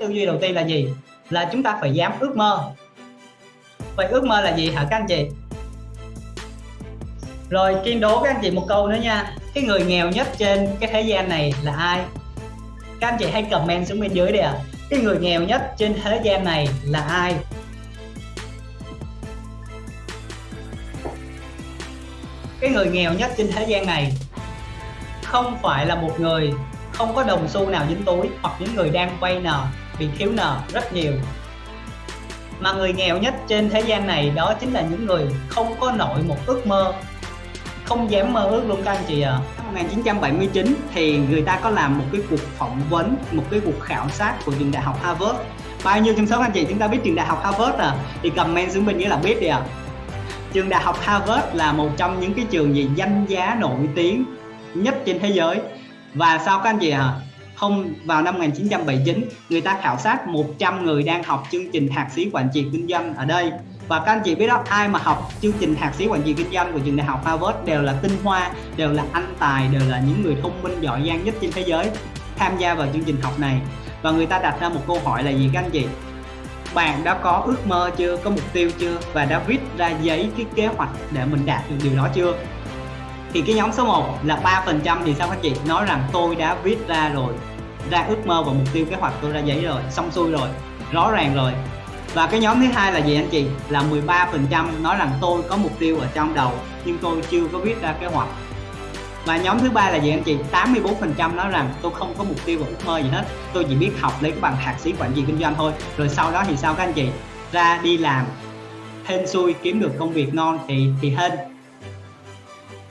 tư duy đầu tiên là gì? Là chúng ta phải dám ước mơ. Vậy ước mơ là gì hả các anh chị? Rồi, kiên đố các anh chị một câu nữa nha. Cái người nghèo nhất trên cái thế gian này là ai? Các anh chị hãy comment xuống bên dưới đi ạ. À. cái người nghèo nhất trên thế gian này là ai? Cái người nghèo nhất trên thế gian này không phải là một người không có đồng xu nào dính túi hoặc những người đang vay nợ bị thiếu nợ rất nhiều. Mà người nghèo nhất trên thế gian này đó chính là những người không có nổi một ước mơ, không dám mơ ước luôn các anh chị ạ. À. năm 1979 thì người ta có làm một cái cuộc phỏng vấn, một cái cuộc khảo sát của trường đại học Harvard. Bao nhiêu trong số anh chị chúng ta biết trường đại học Harvard à? Thì comment xuống bên dưới là biết đi ạ. À. trường đại học Harvard là một trong những cái trường gì danh giá nổi tiếng nhất trên thế giới. Và sao các anh chị à không vào năm 1979 người ta khảo sát 100 người đang học chương trình thạc sĩ quản trị kinh doanh ở đây. Và các anh chị biết đó, ai mà học chương trình thạc sĩ quản trị kinh doanh của trường đại học Harvard đều là tinh hoa, đều là anh tài, đều là những người thông minh, giỏi giang nhất trên thế giới tham gia vào chương trình học này. Và người ta đặt ra một câu hỏi là gì các anh chị? Bạn đã có ước mơ chưa? Có mục tiêu chưa? Và đã viết ra giấy cái kế hoạch để mình đạt được điều đó chưa? Thì cái nhóm số 1 là 3% thì sao các chị? Nói rằng tôi đã viết ra rồi, ra ước mơ và mục tiêu kế hoạch tôi ra giấy rồi, xong xuôi rồi, rõ ràng rồi. Và cái nhóm thứ hai là gì anh chị? Là 13% nói rằng tôi có mục tiêu ở trong đầu, nhưng tôi chưa có viết ra kế hoạch. Và nhóm thứ ba là gì anh chị? 84% nói rằng tôi không có mục tiêu và ước mơ gì hết, tôi chỉ biết học lấy cái bằng thạc sĩ quản trị kinh doanh thôi. Rồi sau đó thì sao các anh chị? Ra đi làm, hên xui kiếm được công việc ngon thì thì hên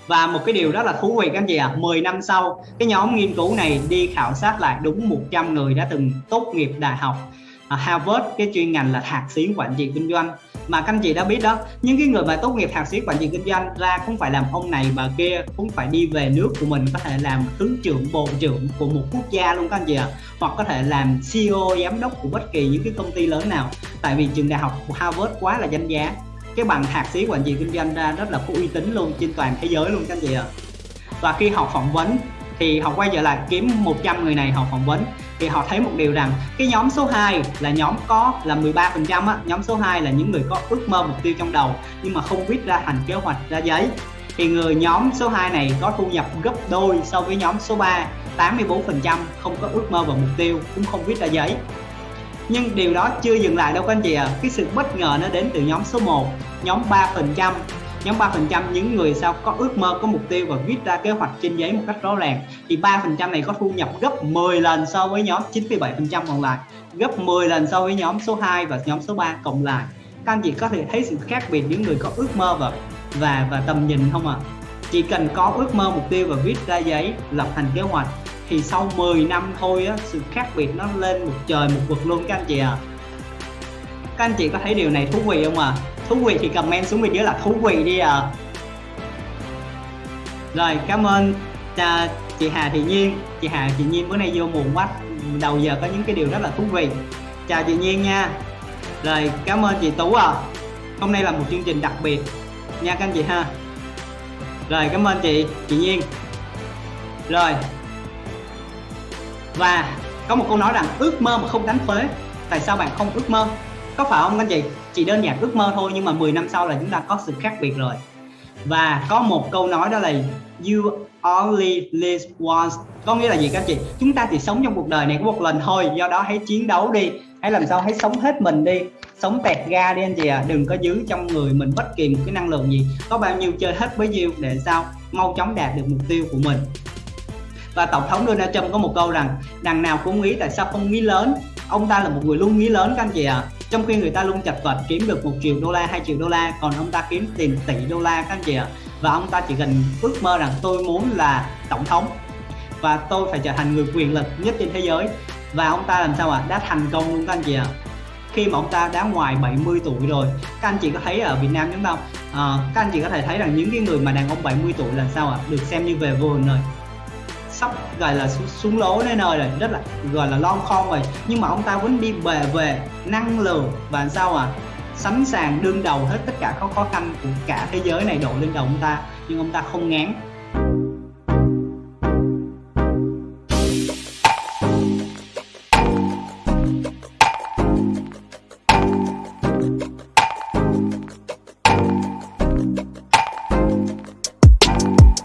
và một cái điều rất là thú vị các anh chị ạ à, 10 năm sau cái nhóm nghiên cứu này đi khảo sát lại đúng 100 người đã từng tốt nghiệp đại học à, Harvard cái chuyên ngành là thạc sĩ quản trị kinh doanh. Mà các anh chị đã biết đó những cái người mà tốt nghiệp thạc sĩ quản trị kinh doanh ra cũng phải làm ông này bà kia cũng phải đi về nước của mình có thể làm thứ trưởng bộ trưởng của một quốc gia luôn các anh chị ạ. Hoặc có thể làm CEO giám đốc của bất kỳ những cái công ty lớn nào. Tại vì trường đại học của Harvard quá là danh giá cái bằng thạc sĩ quản trị kinh doanh ra rất là có uy tín luôn trên toàn thế giới luôn các anh chị ạ. Và khi họ phỏng vấn thì họ quay trở lại kiếm 100 người này họ phỏng vấn thì họ thấy một điều rằng cái nhóm số 2 là nhóm có là 13 phần trăm nhóm số 2 là những người có ước mơ mục tiêu trong đầu nhưng mà không viết ra thành kế hoạch ra giấy. Thì người nhóm số 2 này có thu nhập gấp đôi so với nhóm số 3 84 phần trăm không có ước mơ và mục tiêu, cũng không viết ra giấy nhưng điều đó chưa dừng lại đâu các anh chị ạ à. cái sự bất ngờ nó đến từ nhóm số 1 nhóm 3 phần trăm nhóm 3% những người sao có ước mơ, có mục tiêu và viết ra kế hoạch trên giấy một cách rõ ràng thì 3% này có thu nhập gấp 10 lần so với nhóm 97% còn lại, gấp 10 lần so với nhóm số 2 và nhóm số 3 cộng lại các anh chị có thể thấy sự khác biệt những người có ước mơ và và và tầm nhìn không ạ à? chỉ cần có ước mơ, mục tiêu và viết ra giấy lập thành kế hoạch thì sau 10 năm thôi á sự khác biệt nó lên một trời một vực luôn các anh chị ạ. À. các anh chị có thấy điều này thú vị không ạ? À? thú vị thì comment xuống bên dưới là thú vị đi à rồi cảm ơn à, chị Hà Thị Nhiên. Chị Hà Thị Nhiên bữa nay vô muộn quá. Đầu giờ có những cái điều rất là thú vị. Chào chị Nhiên nha. Rồi cảm ơn chị Tú à hôm nay là một chương trình đặc biệt nha các anh chị ha. Rồi cảm ơn chị chị Nhiên. Rồi và có một câu nói rằng, ước mơ mà không đánh thuế tại sao bạn không ước mơ? Có phải không? Anh chị, chỉ đơn giản ước mơ thôi, nhưng mà 10 năm sau là chúng ta có sự khác biệt rồi. Và có một câu nói đó là, you only live once. Có nghĩa là gì các chị? Chúng ta chỉ sống trong cuộc đời này có một lần thôi, do đó hãy chiến đấu đi. Hãy làm sao? Hãy sống hết mình đi. Sống tẹt ga đi anh chị à đừng có giữ trong người mình bất kỳ một cái năng lượng gì. Có bao nhiêu chơi hết bấy nhiêu để sao? Mau chóng đạt được mục tiêu của mình và tổng thống Donald Trump có một câu rằng đằng nào cũng nghĩ tại sao không nghĩ lớn ông ta là một người luôn nghĩ lớn các anh chị ạ à. trong khi người ta luôn chật vật kiếm được một triệu đô la hai triệu đô la còn ông ta kiếm tiền tỷ đô la các anh chị ạ à. và ông ta chỉ cần ước mơ rằng tôi muốn là tổng thống và tôi phải trở thành người quyền lực nhất trên thế giới và ông ta làm sao ạ à? đã thành công luôn các anh chị ạ à. khi mà ông ta đã ngoài 70 tuổi rồi các anh chị có thấy ở Việt Nam chúng ta à, các anh chị có thể thấy rằng những cái người mà đàn ông 70 tuổi là sao ạ à? được xem như về vườn rồi sắp gọi là xuống lố nơi nơi rồi, rất là, gọi là lon khon rồi. Nhưng mà ông ta vẫn đi về về năng lượng và sao à sẵn sàng đương đầu hết tất cả các khó khăn của cả thế giới này đổ lên đầu ông ta. Nhưng ông ta không ngán.